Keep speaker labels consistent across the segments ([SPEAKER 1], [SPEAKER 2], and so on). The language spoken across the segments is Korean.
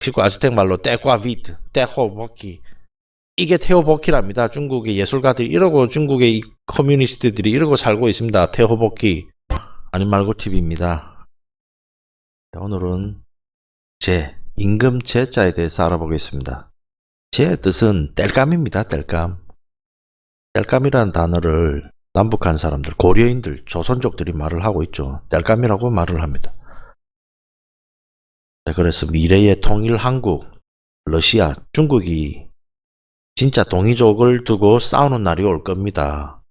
[SPEAKER 1] 멕시코 아즈텍 말로 떼과비트, 떼호버키. 이게 테오버키랍니다. 중국의 예술가들이 이러고 중국의 이 커뮤니스트들이 이러고 살고 있습니다. 테오버키. 아님 말고 TV입니다. 오늘은 제 임금 제자에 대해서 알아보겠습니다. 제 뜻은 뗄감입니다. 뗄감. 뗄감이라는 단어를 남북한 사람들, 고려인들, 조선족들이 말을 하고 있죠. 뗄감이라고 말을 합니다. 자, 그래서 미래의 통일 한국, 러시아, 중국이 진짜 동이족을 두고 싸우는 날이 올 겁니다.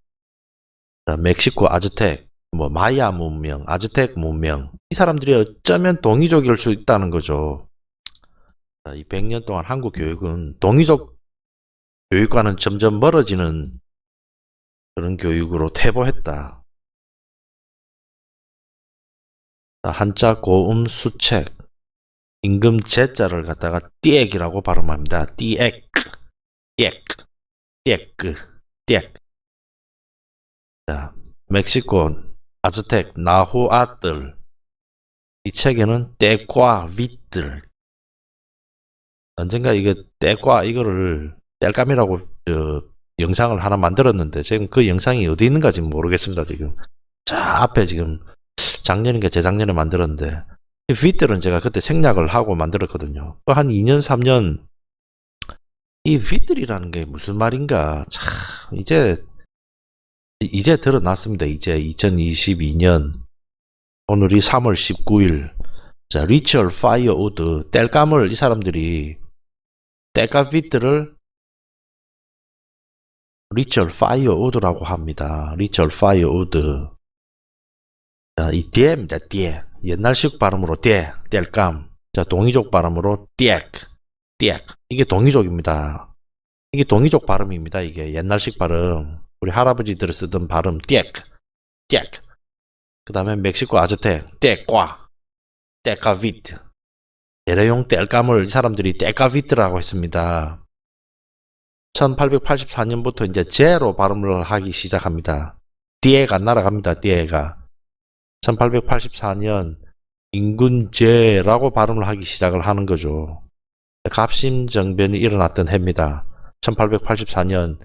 [SPEAKER 1] 자, 멕시코 아즈텍, 뭐 마야 문명, 아즈텍 문명 이 사람들이 어쩌면 동이족일 수 있다는 거죠. 자, 이 100년 동안 한국 교육은 동이족 교육과는 점점 멀어지는 그런 교육으로 퇴보했다. 자, 한자 고음 수책 임금 제자를 갖다가 띠액이라고 발음합니다. 띠액, 띠액, 띠액, 띠액. 자, 멕시코 아즈텍 나후아들 이 책에는 떼과 윗들 언젠가 이거 떼과 이거를 뗄감이라고 저, 영상을 하나 만들었는데 지금 그 영상이 어디 있는가 지금 모르겠습니다 지금 자 앞에 지금 작년인가 재작년에 만들었는데 이 윗들은 제가 그때 생략을 하고 만들었거든요 그한 2년 3년 이 윗들이라는 게 무슨 말인가 참 이제 이제 드러났습니다. 이제 2022년 오늘이 3월 19일 자 ritual firewood 뗄감을 이 사람들이 뗄감비트를 ritual firewood라고 합니다. ritual firewood 자이 디에입니다. 디에 옛날식 발음으로 디에 뗄감. 자 동이족 발음으로 띠액 띠액 이게 동이족입니다. 이게 동이족 발음입니다. 이게. 옛날식 발음. 우리 할아버지들이 쓰던 발음 띠액 띠액 그 다음에 멕시코 아즈텍 떼과 떼카비트 제례용 뗄감을 이 사람들이 떼카비트라고 했습니다. 1884년부터 이제 제로 발음을 하기 시작합니다. 띠에가 날아갑니다 띠에가 1884년 인군제라고 발음을 하기 시작을 하는 거죠 갑심정변이 일어났던 해입니다 1884년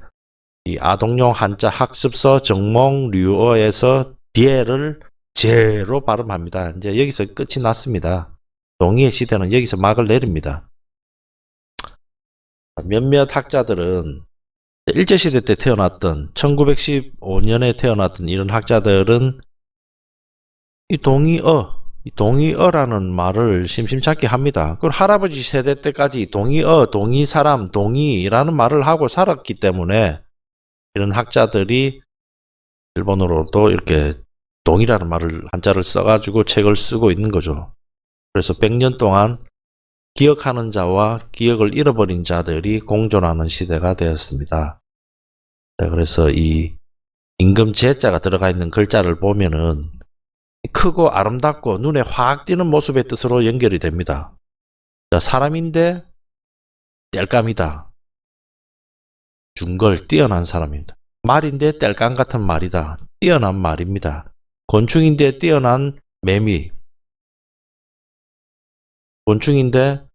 [SPEAKER 1] 이 아동용 한자 학습서 정몽류어에서 뒤에를 제로 발음합니다. 이제 여기서 끝이 났습니다. 동의의 시대는 여기서 막을 내립니다. 몇몇 학자들은 일제시대 때 태어났던 1915년에 태어났던 이런 학자들은 이 동의어 이 동의어라는 말을 심심찮게 합니다. 그 할아버지 세대 때까지 동의어, 동의사람, 동의라는 말을 하고 살았기 때문에 이런 학자들이 일본어로도 이렇게 동이라는 말을 한자를 써가지고 책을 쓰고 있는 거죠. 그래서 100년 동안 기억하는 자와 기억을 잃어버린 자들이 공존하는 시대가 되었습니다. 그래서 이 임금 제자가 들어가 있는 글자를 보면은 크고 아름답고 눈에 확 띄는 모습의 뜻으로 연결이 됩니다. 자, 사람인데 뗄감이다. 중걸 뛰어난 사람입니다. 말인데 뗄감 같은 말이다. 뛰어난 말입니다. 곤충인데 뛰어난 매미. 곤충인데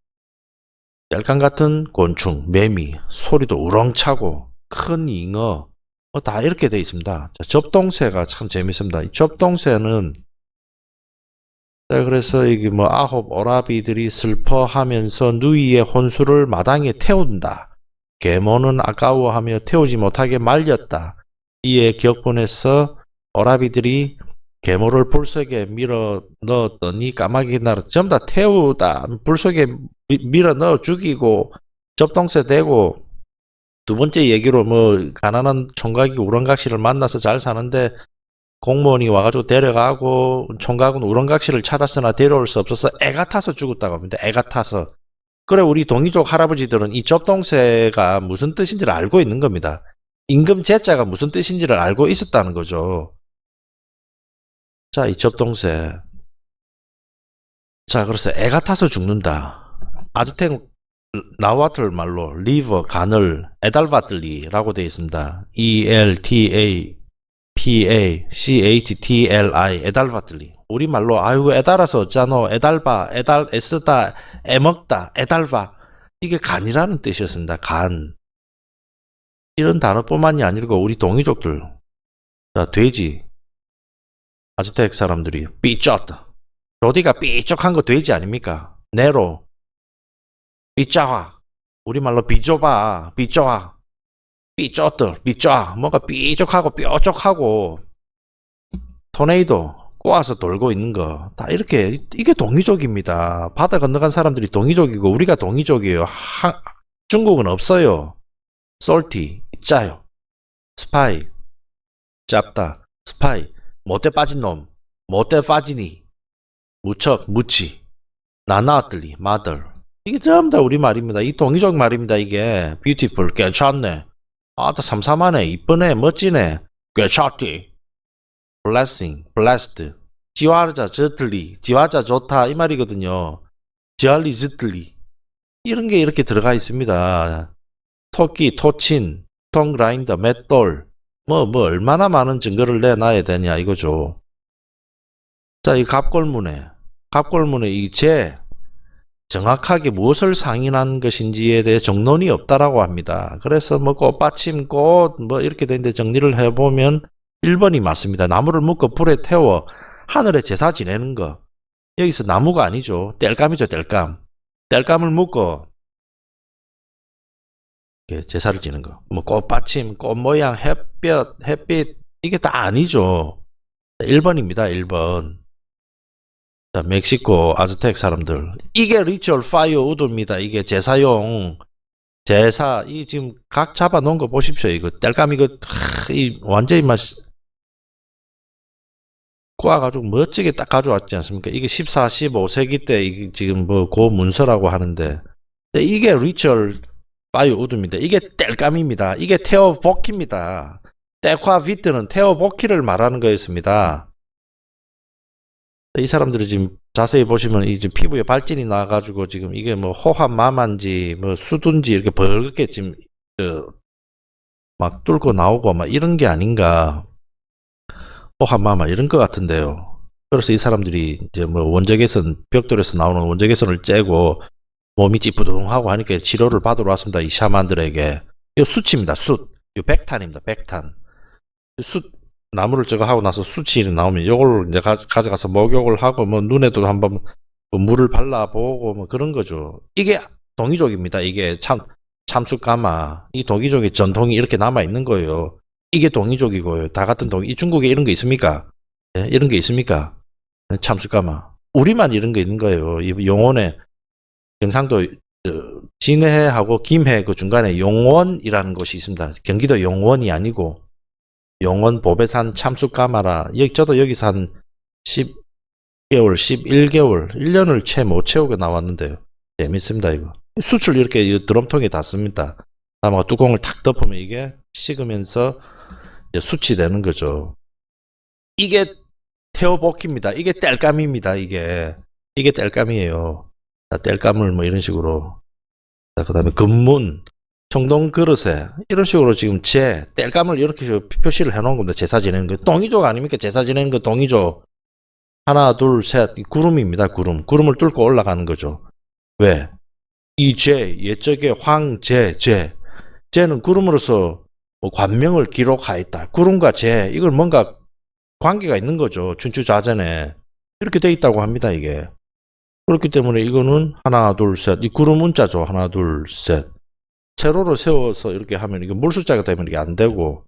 [SPEAKER 1] 뗄감 같은 곤충, 매미, 소리도 우렁차고 큰 잉어 뭐 다 이렇게 되어 있습니다. 자, 접동새가 참 재밌습니다. 이 접동새는 자, 그래서 이게 뭐 아홉 오라비들이 슬퍼하면서 누이의 혼수를 마당에 태운다. 계모는 아까워하며 태우지 못하게 말렸다. 이에 격분해서 오라비들이 계모를 불 속에 밀어 넣었더니 까마귀 나라 전부 다 태우다 불 속에 밀어 넣어 죽이고 접동새 대고 두 번째 얘기로 뭐 가난한 총각이 우렁각시를 만나서 잘 사는데 공무원이 와가지고 데려가고 총각은 우렁각시를 찾았으나 데려올 수 없어서 애가 타서 죽었다고 합니다. 애가 타서 그래 우리 동이족 할아버지들은 이 접동새가 무슨 뜻인지를 알고 있는 겁니다. 임금 제자가 무슨 뜻인지를 알고 있었다는 거죠. 자, 이 접동새. 자, 그래서 애가 타서 죽는다. 아즈텍 나와틀 말로 liver 간을 eltapachtli라고 되어 있습니다. E L T A P A C H T L I eltapachtli 우리말로 아이고 애달아서 어쩌노 애달바 애달 애쓰다 애먹다 애달바. 이게 간이라는 뜻이었습니다. 간. 이런 단어뿐만이 아니고 우리 동이족들. 자 돼지. 아즈텍 사람들이 삐쩍다 조디가 삐쩍한 거 돼지 아닙니까? 네로. 삐짜와 우리말로 비좁아 삐쪼아 삐쩍들 삐쪼아 뭔가 삐쩍하고 뾰족하고 토네이도 꼬아서 돌고 있는 거 다 이렇게 이게 동이족입니다. 바다 건너간 사람들이 동이족이고 우리가 동이족이에요. 하- 중국은 없어요. 솔티 짜요. 스파이 짭다. 스파이 못돼 빠진 놈 못돼 빠지니 무척 무치 나나들리 마들 이게 전부 다 우리 말입니다. 이 동이족 말입니다. 이게 뷰티풀 괜찮네. 아따 삼삼하네 이쁘네 멋지네 괜찮디 blessing, blessed. 지화자 저틀리, 지화자 좋다 이 말이거든요. 지알리 저틀리. 이런 게 이렇게 들어가 있습니다. 토끼, 토친, 통그라인더, 맷돌. 뭐, 뭐, 얼마나 많은 증거를 내놔야 되냐, 이거죠. 자, 이 갑골문에, 갑골문에 이 재, 정확하게 무엇을 상인한 것인지에 대해 정론이 없다라고 합니다. 그래서 뭐 꽃받침, 꽃, 뭐 이렇게 되는데 정리를 해보면 1번이 맞습니다. 나무를 묶어 불에 태워 하늘에 제사 지내는 거. 여기서 나무가 아니죠. 땔감이죠, 땔감. 땔감을 묶어 제사를 지는 거. 뭐 꽃받침, 꽃 모양, 햇볕, 햇빛 이게 다 아니죠. 1번입니다. 1번. 자, 멕시코 아즈텍 사람들. 이게 ritual firewood입니다. 이게 제사용 제사 이 지금 각 잡아 놓은 거 보십시오. 이거 땔감 이거 하, 이 완전히 맛 꼬아 가지고 멋지게 딱 가져왔지 않습니까? 이게 14, 15세기 때 지금 뭐 고문서라고 하는데 근데 이게 리처얼 바이오 우드입니다. 이게 뗄감입니다. 이게 테오보키입니다. 떼콰 비트는 테오보키를 말하는 거였습니다. 이 사람들이 지금 자세히 보시면 이제 피부에 발진이 나가지고 지금 이게 뭐 호환 마만지 뭐 수둔지 이렇게 벌겋게 지금 그막 뚫고 나오고 막 이런 게 아닌가 호환마마 이런 것 같은데요. 그래서 이 사람들이 이제 뭐 원적외선 벽돌에서 나오는 원적외선을 째고 몸이 찌뿌둥하고 하니까 치료를 받으러 왔습니다. 이 샤만들에게. 이 숯입니다. 숯. 이 백탄입니다. 백탄. 숯 나무를 저거 하고 나서 숯이 나오면 이걸 이제 가, 져가서 목욕을 하고 뭐 눈에도 한번 뭐 물을 발라보고 뭐 그런 거죠. 이게 동이족입니다. 이게 참 참숯가마. 이 동이족의 전통이 이렇게 남아 있는 거예요. 이게 동이족이고요. 다 같은 동. 이 중국에 이런 게 있습니까? 예, 이런 게 있습니까? 참숯가마. 우리만 이런 게 있는 거예요. 이 용원에 경상도 어, 진해하고 김해 그 중간에 용원이라는 곳이 있습니다. 경기도 용원이 아니고 용원 보배산 참숯가마라. 여기 저도 여기서 한 10개월, 11개월, 1년을 채 못 채우고 나왔는데요. 재밌습니다 이거. 수출 이렇게 이 드럼통에 닫습니다. 담아 뚜껑을 탁 덮으면 이게 식으면서 수치되는 거죠. 이게 테오보키입니다. 이게 땔감입니다. 이게 이게 땔감이에요. 자, 땔감을 뭐 이런 식으로 자, 그다음에 금문 청동 그릇에 이런 식으로 지금 제 땔감을 이렇게 저 표시를 해놓은 겁니다. 제사 지내는 거 동이족 아닙니까? 제사 지내는 거 동이족 하나 둘 셋 구름입니다. 구름 구름을 뚫고 올라가는 거죠. 왜? 이제 옛적에 황제 제 제는 구름으로서 뭐 관명을 기록하였다. 구름과 제 이걸 뭔가 관계가 있는 거죠. 춘추자전에 이렇게 돼 있다고 합니다. 이게 그렇기 때문에 이거는 하나 둘 셋 이 구름 문자죠. 하나 둘 셋 세로로 세워서 이렇게 하면 이게 물숫자가 되면 이게 안 되고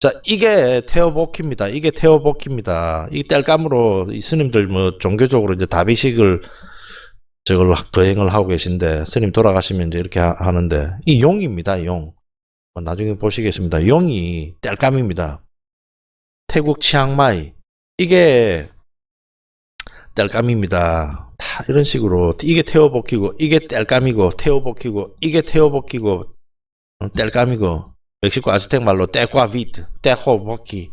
[SPEAKER 1] 자 이게 테오보키입니다. 이게 테오보키입니다. 이 땔감으로 이 스님들 뭐 종교적으로 이제 다비식을 저걸 거행을 하고 계신데 스님 돌아가시면 이제 이렇게 하- 하는데 이 용입니다. 용. 뭐 나중에 보시겠습니다. 용이 땔감입니다. 태국 치앙마이 이게 땔감입니다. 다 이런 식으로 이게 태워복히고 이게 땔감이고 태워복히고 이게 태워복히고 어, 땔감이고 멕시코 아즈텍 말로 떼과 비트 떼호복히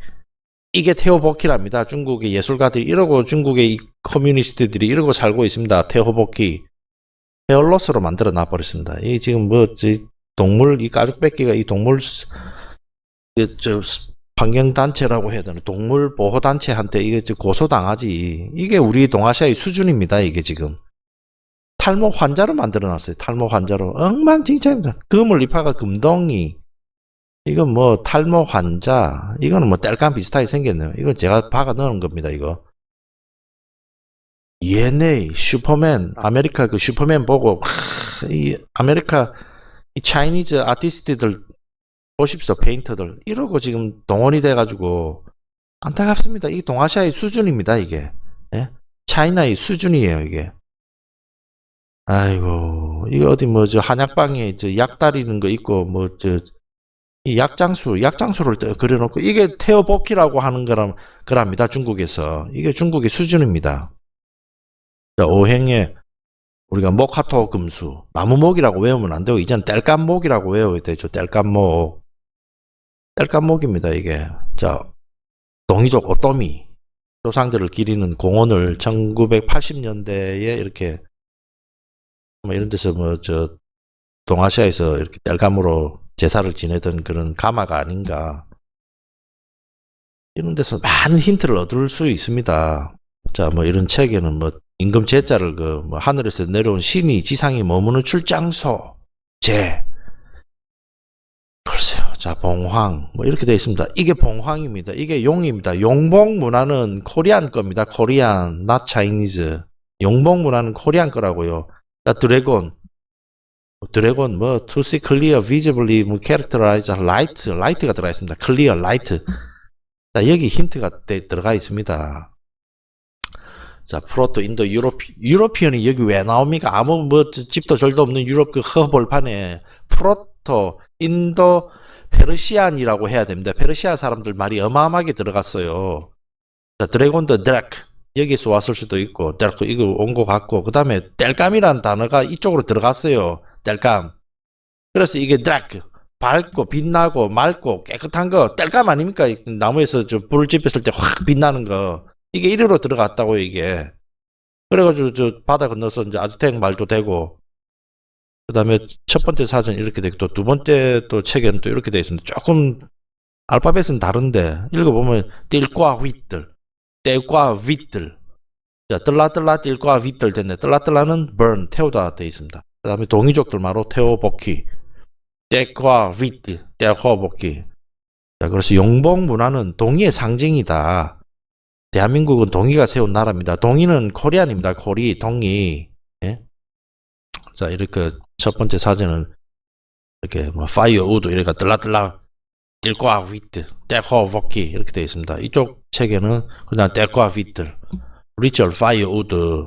[SPEAKER 1] 이게 테오보키랍니다. 중국의 예술가들이 이러고 중국의 이 커뮤니스트들이 이러고 살고 있습니다. 테오보키 헤얼로스로 만들어 놔버렸습니다. 이 지금 뭐 지- 동물 이 가죽 뺏기가 이 동물 스- 그, 저 스- 환경단체라고 해야 되나? 동물보호단체한테 이게 고소당하지. 이게 우리 동아시아의 수준입니다 이게 지금. 탈모 환자로 만들어놨어요. 탈모 환자로. 엉망진창입니다. 금을 입화가 금덩이. 이건 뭐 탈모 환자. 이거는 뭐 땔감 비슷하게 생겼네요. 이건 제가 박아 넣은 겁니다 이거. ENA 슈퍼맨. 아메리카 그 슈퍼맨 보고 하, 이 아메리카 이 차이니즈 아티스트들 보십시오 페인터들. 이러고 지금 동원이 돼가지고 안타깝습니다. 이 동아시아의 수준입니다 이게. 예? 차이나의 수준이에요 이게. 아이고 이거 어디 뭐 저 한약방에 저약 다리는 거 있고 뭐 저 이 약장수 약장수를 떠- 그려놓고 이게 테오보키라고 하는 거람 거랍니다 중국에서. 이게 중국의 수준입니다. 자, 오행에 우리가 모카토 금수. 나무목이라고 외우면 안 되고 이제는 땔감목이라고 외워야 되죠 땔감목 땔감목입니다 이게 자 동이족 오토미 조상들을 기리는 공원을 1980년대에 이렇게 뭐 이런 데서 뭐 저 동아시아에서 이렇게 땔감으로 제사를 지내던 그런 가마가 아닌가 이런 데서 많은 힌트를 얻을 수 있습니다. 자, 뭐 이런 책에는 뭐 임금 제자를 그 뭐 하늘에서 내려온 신이 지상에 머무는 출장소 제 글쎄요. 자, 봉황 뭐 이렇게 되어 있습니다. 이게 봉황입니다. 이게 용입니다. 용봉 문화는 코리안 겁니다. 코리안, not Chinese. 용봉 문화는 코리안 거라고요. 자, 드래곤 드래곤 뭐 to see clear, visibly, 뭐 characterize, light, light가 들어가 있습니다. clear, light. 자, 여기 힌트가 되- 들어가 있습니다. 자, Proto Indo Europe, European이 여기 왜 나옵니까? 아무 뭐 저- 집도 절도 없는 유럽 그 허벌판에 Proto Indo Persian이라고 해야 됩니다. 페르시아 사람들 말이 어마어마하게 들어갔어요. 자, dragon더 드래크 여기서 왔을 수도 있고 드래크 이거 온 것 같고 그 다음에 뗄감이라는 단어가 이쪽으로 들어갔어요. 뗄감. 그래서 이게 드래크 밝고 빛나고 맑고 깨끗한 거 뗄감 아닙니까? 이 나무에서 저 불을 지폈을 때 확 빛나는 거 이게 이리로 들어갔다고요 이게. 그래가지고 저 바다 건너서 이제 아즈텍 말도 되고 그 다음에 첫 번째 사전 이렇게 되고 또 두 번째 또 책에는 또 이렇게 되어 있습니다. 조금 알파벳은 다른데 읽어보면 띨과 윗들 떼과 윗들 자 뜰라뜰라 띨과 윗들 됐네 뜰라뜰라는 burn 태우다 되어 있습니다. 그 다음에 동이족들 말로 태워복기 떼과 윗들 떼화복기 자 그래서 용봉 문화는 동이의 상징이다. 대한민국은 동이가 세운 나라입니다. 동이는 코리안입니다. 코리 동이 예? 자 이렇게 첫 번째 사진은 이렇게 뭐 파이어 우드 이렇게 뜰라뜰라 띨과 윗들 떼과 복기 이렇게 되어 있습니다. 이쪽 책에는 그냥 떼과 윗들 리처 파이어 우드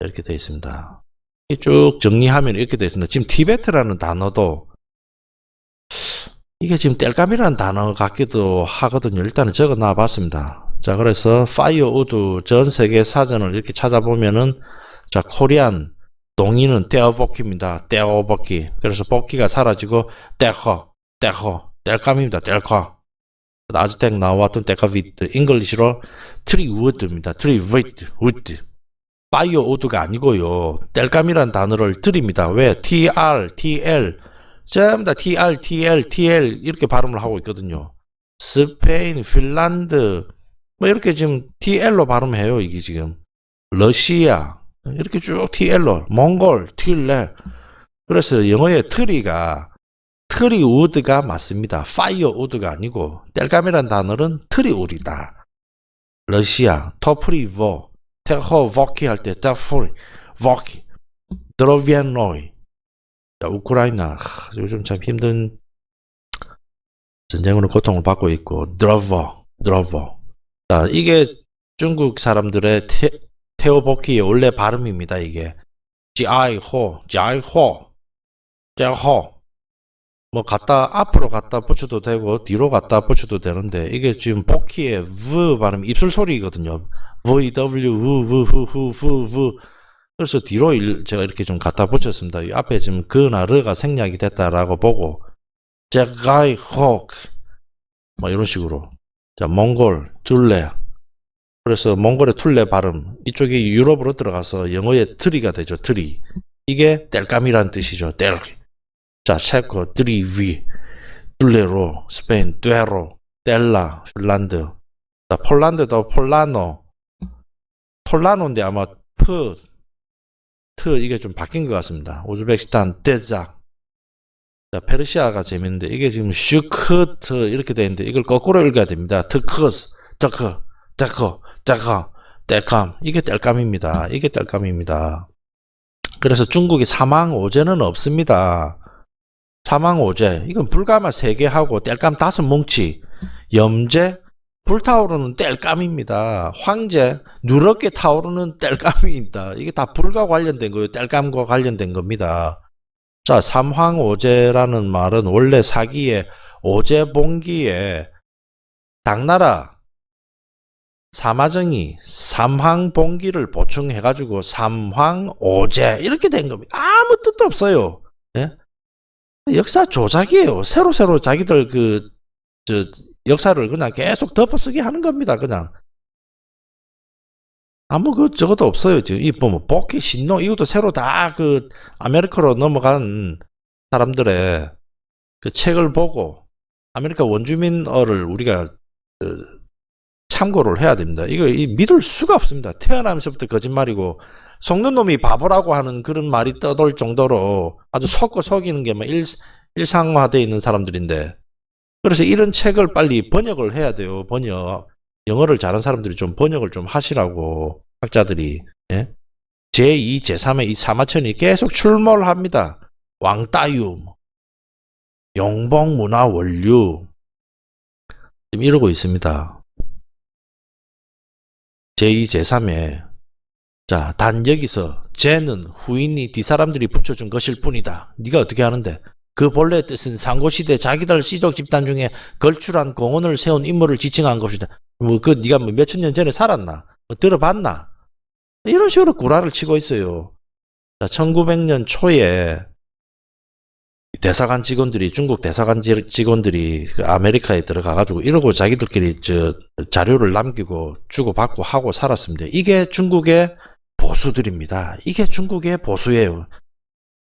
[SPEAKER 1] 이렇게 되어 있습니다. 이쭉 정리하면 이렇게 되어 있습니다. 지금 티베트라는 단어도 이게 지금 뗄감이라는 단어 같기도 하거든요. 일단은 적어 놔 봤습니다. 자, 그래서 파이어 우드 전 세계 사전을 이렇게 찾아보면은 자, 코리안 동의는 떼어볶기입니다. 떼어볶기. 그래서 볶기가 사라지고 떼허, 떼허, 뗄감입니다. 뗄커. 아즈텍 나왔던 떼카비트, 잉글리시로 tree wood입니다. tree wood, wood. firewood가 아니고요. 땔감이라는 단어를 tree입니다. 왜? TR, TL, 전부 다 TR, TL, TL 이렇게 발음을 하고 있거든요. 스페인, 핀란드 뭐 이렇게 지금 TL로 발음해요. 이게 지금 러시아 이렇게 쭉 TL로 몽골, 틸레 그래서 영어의 tree가 tree wood가 맞습니다. firewood가 아니고 땔감이라는 단어는 tree wood다. 러시아 토프리보 테호 보키 할 때 테프리 보키 드로비안노이 자, 우크라이나 하, 요즘 참 힘든 전쟁으로 고통을 받고 있고 드로버 자 이게 중국 사람들의 테, 테오보키의 원래 발음입니다 이게. 지아이호 지아이호 제호. 뭐 갖다 앞으로 갖다 붙여도 되고 뒤로 갖다 붙여도 되는데 이게 지금 보키의 v 발음 입술 소리거든요. V w v v v v v v. 그래서 뒤로 일- 제가 이렇게 좀 갖다 붙였습니다. 이 앞에 지금 그나 르가 생략이 됐다라고 보고. 제가이 혹뭐 이런 식으로. 자 몽골 둘레 그래서 몽골의 툴레 발음 이쪽이 유럽으로 들어가서 영어의 트리가 되죠 트리 이게 뗄감이라는 뜻이죠 뗄. 자 체코 트리위 둘레로 스페인 떼로 뗄라, 핀란드. 자, 폴란드도 폴라노. 톨라노인데 아마 프, 트 이게 좀 바뀐 것 같습니다. 우즈베키스탄 데자. 자, 페르시아가 재밌는데 이게 지금 슈크트 이렇게 돼 있는데 이걸 거꾸로 읽어야 됩니다. 트크스, 트크, 데커, 데커, 땔감. 이게 땔감입니다. 이게 땔감입니다. 그래서 중국이 삼황 오제는 없습니다. 삼황 오제. 이건 불가마 3개 하고 땔감 5 뭉치. 염제, 불타오르는 뗄감입니다. 황제, 누렇게 타오르는 뗄감이 있다. 이게 다 불과 관련된 거예요. 뗄감과 관련된 겁니다. 자, 삼황오제라는 말은 원래 사기에 오제봉기에 당나라 사마정이 삼황봉기를 보충해가지고 삼황오제 이렇게 된 겁니다. 아무 뜻도 없어요. 예? 역사 조작이에요. 새로 새로 자기들 그저 역사를 그냥 계속 덮어쓰기 하는 겁니다. 그냥 아무 그 저것도 없어요. 지금 이 보면 복희 신농 이것도 새로 다 그 아메리카로 넘어간 사람들의 그 책을 보고 아메리카 원주민어를 우리가 그 참고를 해야 됩니다. 이거 이 믿을 수가 없습니다. 태어나면서부터 거짓말이고 속는 놈이 바보라고 하는 그런 말이 떠돌 정도로 아주 속고 속이는 게 뭐 일상화되어 있는 사람들인데 그래서 이런 책을 빨리 번역을 해야 돼요. 번역. 영어를 잘하는 사람들이 좀 번역을 좀 하시라고 학자들이 예? 제2, 제3의 이 사마천이 계속 출몰 합니다. 왕따유, 용봉문화 원류 지금 이러고 있습니다. 제2, 제3의 자, 단 여기서 쟤는 후인이 뒤사람들이 붙여준 것일 뿐이다. 네가 어떻게 하는데? 그 본래 뜻은 상고시대 자기들 시족 집단 중에 걸출한 공헌을 세운 인물을 지칭한 것이다. 뭐 그 네가 뭐 몇천 년 전에 살았나? 뭐 들어봤나? 이런 식으로 구라를 치고 있어요. 자, 1900년 초에 대사관 직원들이 중국 대사관 직원들이 그 아메리카에 들어가가지고 이러고 자기들끼리 저 자료를 남기고 주고받고 하고 살았습니다. 이게 중국의 보수들입니다. 이게 중국의 보수예요.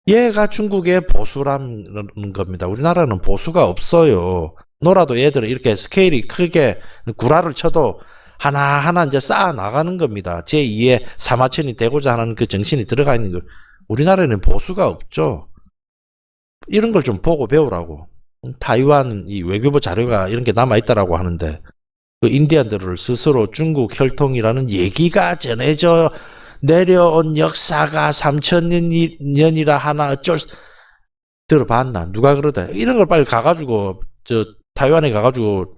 [SPEAKER 1] 얘가 중국의 보수라는 겁니다. 우리나라는 보수가 없어요. 놀아도 얘들은 이렇게 스케일이 크게 구라를 쳐도 하나하나 이제 쌓아 나가는 겁니다. 제2의 사마천이 되고자 하는 그 정신이 들어가 있는 거. 우리나라에는 보수가 없죠. 이런 걸 좀 보고 배우라고. 타이완 이 외교부 자료가 이런 게 남아 있다라고 하는데 그 인디안들을 스스로 중국 혈통이라는 얘기가 전해져 내려온 역사가 3천년이라 하나 어쩔 수 들어봤나 누가 그러다 이런 걸 빨리 가가지고 저 타이완에 가가지고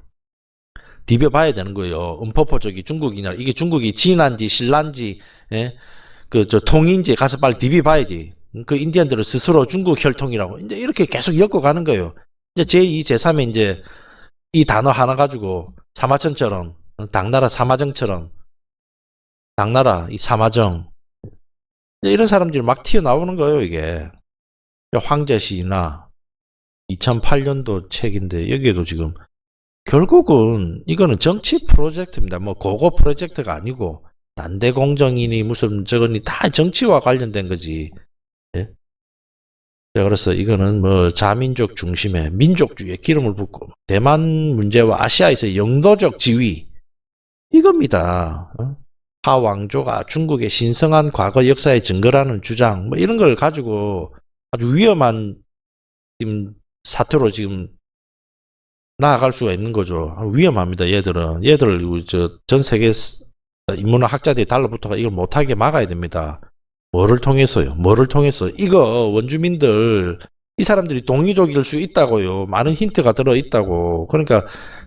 [SPEAKER 1] 디벼 봐야 되는 거예요. 음포포 쪽이 중국이냐 이게 중국이 진한지 신란지 예? 그저 통인지 가서 빨리 디벼 봐야지. 그 인디언들은 스스로 중국 혈통이라고 이제 이렇게 계속 엮어가는 거예요. 이제 제2, 제3에 이제 이 단어 하나 가지고 사마천처럼 당나라 사마정처럼 당나라 이 사마정 이런 사람들이 막 튀어나오는 거예요 이게 황제시나 2008년도 책인데 여기에도 지금 결국은 이거는 정치 프로젝트입니다. 뭐 고고 프로젝트가 아니고 난대 공정이니 무슨 저거니 다 정치와 관련된 거지. 예? 자, 그래서 이거는 뭐 자민족 중심의 민족주의에 기름을 붓고 대만 문제와 아시아에서 영도적 지위 이겁니다. 어? 하왕조가 중국의 신성한 과거 역사의 증거라는 주장 뭐 이런 걸 가지고 아주 위험한 지금 사태로 지금 나아갈 수가 있는 거죠. 위험합니다. 얘들은 얘들 저전 세계 인문학 학자들이 달라붙어가 이걸 못하게 막아야 됩니다. 뭐를 통해서요? 뭐를 통해서? 이거 원주민들 이 사람들이 동이족일 수 있다고요. 많은 힌트가 들어 있다고. 그러니까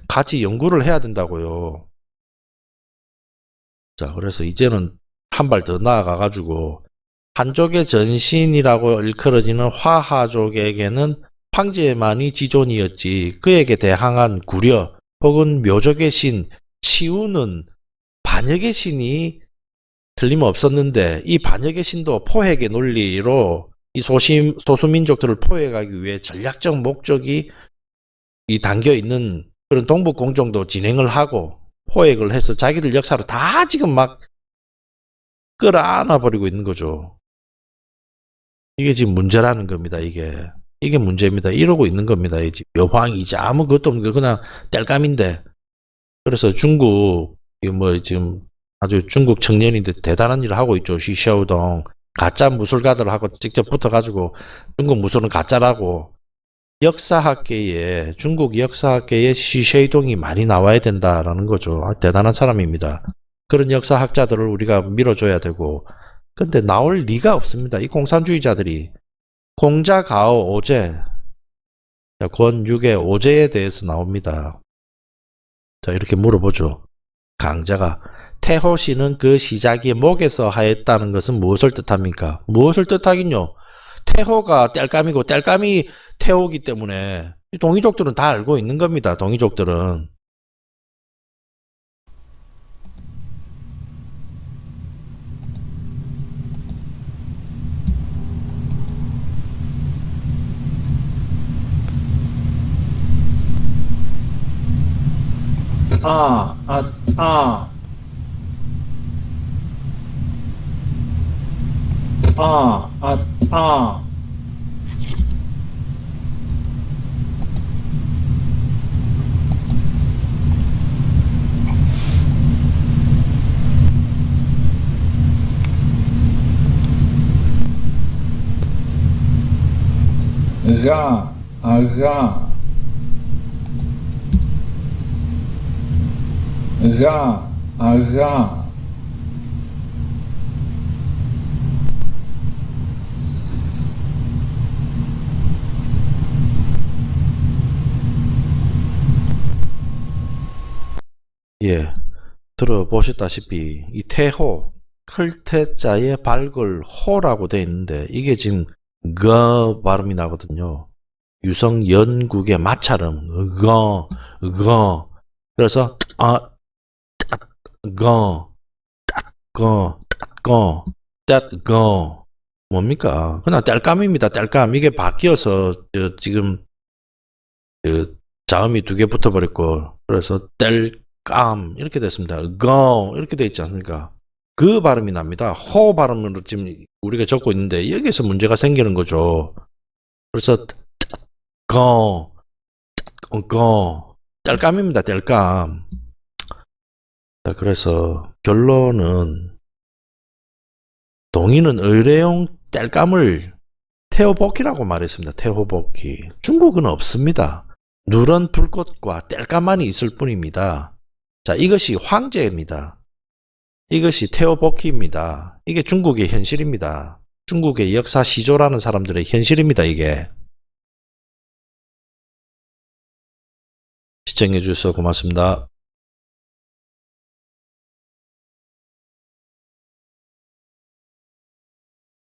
[SPEAKER 1] 같이 연구를 해야 된다고요. 자, 그래서 이제는 한 발 더 나아가 가지고 한족의 전신이라고 일컬어지는 화하족에게는 황제만이 지존이었지 그에게 대항한 구려 혹은 묘족의 신 치우는 반역의 신이 틀림없었는데 이 반역의 신도 포획의 논리로 이 소심, 소수민족들을 포획하기 위해 전략적 목적이 이 담겨 있는 그런 동북공정도 진행을 하고 포획을 해서 자기들 역사로 다 지금 막 끌어안아 버리고 있는 거죠. 이게 지금 문제라는 겁니다. 이게 이게 문제입니다. 이러고 있는 겁니다. 이제 묘황 이제 아무것도 없는 거 그냥 땔감인데. 그래서 중국 이뭐 지금 아주 중국 청년인데 대단한 일을 하고 있죠. 시샤오동 가짜 무술가들 하고 직접 붙어가지고 중국 무술은 가짜라고 역사학계에 중국 역사학계에 시쉐이동이 많이 나와야 된다라는 거죠. 아, 대단한 사람입니다. 그런 역사학자들을 우리가 밀어줘야 되고 근데 나올 리가 없습니다. 이 공산주의자들이 공자 가오 오제 자, 권육의 오제에 대해서 나옵니다. 자 이렇게 물어보죠. 강자가 태호 씨는 그 시작이 목에서 하였다는 것은 무엇을 뜻합니까? 무엇을 뜻하긴요. 태호가 땔감이고 땔감이 태호기 때문에 이 동이족들은 다 알고 있는 겁니다. 동이족들은.
[SPEAKER 2] 아, 아, 아. 아, 아, 아. 라, 아, 라. 라, 아, 라.
[SPEAKER 1] 예, 들어보셨다시피 이 태호 클태자의 발글 호라고 돼 있는데 이게 지금 거 발음이 나거든요. 유성 연국의 마찰음 거, 거. 그래서 아, 딱, 거, 딱, 거, 딱, 거, 딱, 거. 뭡니까? 그냥 땔감입니다. 땔감. 이게 바뀌어서 저, 지금 그 자음이 두 개 붙어버렸고 그래서 땔 감 이렇게 됐습니다. 거 이렇게 돼 있지 않습니까? 그 발음이 납니다. 호 발음으로 지금 우리가 적고 있는데 여기서 문제가 생기는 거죠. 그래서 거, 거, 땔감입니다. 땔감. 자, 그래서 결론은 동의는 의뢰용 땔감을 태호복기라고 말했습니다. 태호복기. 중국은 없습니다. 누런 불꽃과 땔감만이 있을 뿐입니다. 자, 이것이 황제입니다. 이것이 태오복희입니다. 이게 중국의 현실입니다. 중국의 역사 시조라는 사람들의 현실입니다. 이게. 시청해 주셔서 고맙습니다.